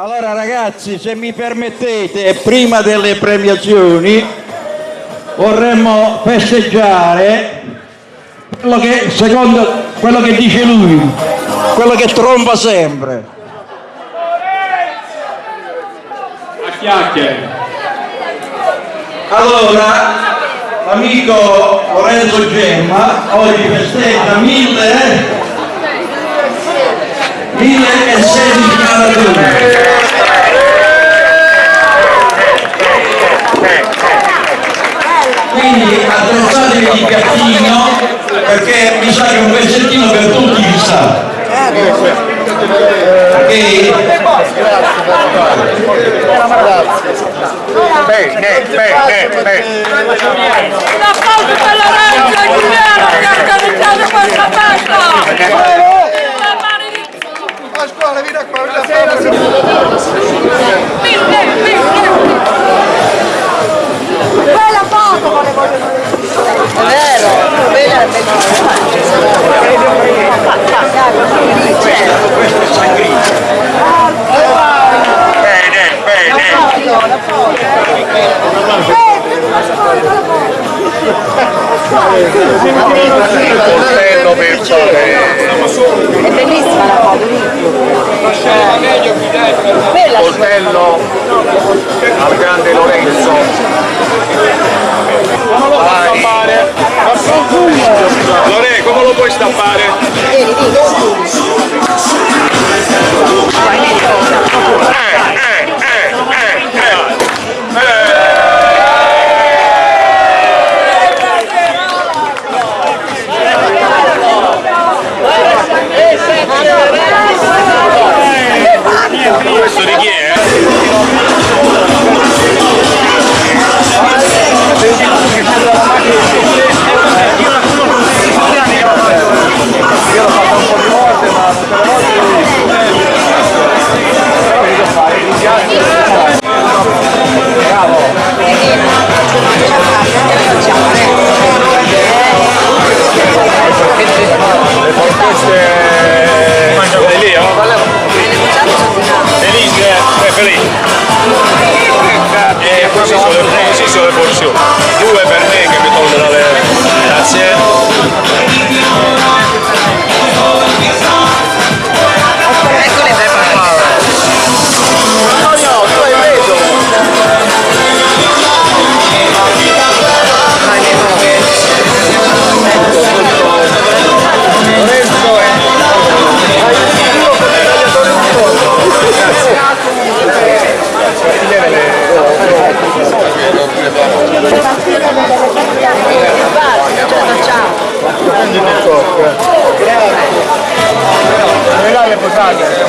Allora ragazzi, se mi permettete, prima delle premiazioni vorremmo festeggiare quello che, secondo quello che dice lui, quello che tromba sempre. A chiacchiere. Allora, l'amico Lorenzo Gemma oggi festeggia mille, 1016 maratone. Quindi attrezzatevi di piattino perché mi sa che un pezzettino per tutti ci sta. Ok? Bene, bene, bene. Un applauso per Lorenzo e Giuliano che ha organizzato questa festa! La mano di A scuola, vieni qua, vieni mille! Quella foto volevo È vero, quella è Bene, bene. Coltello per fare. È bellissima la foto, Coltello al grande Lorenzo. Felice, eh, felice. E così sono, le, così sono le porzioni.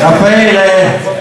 Raffaele,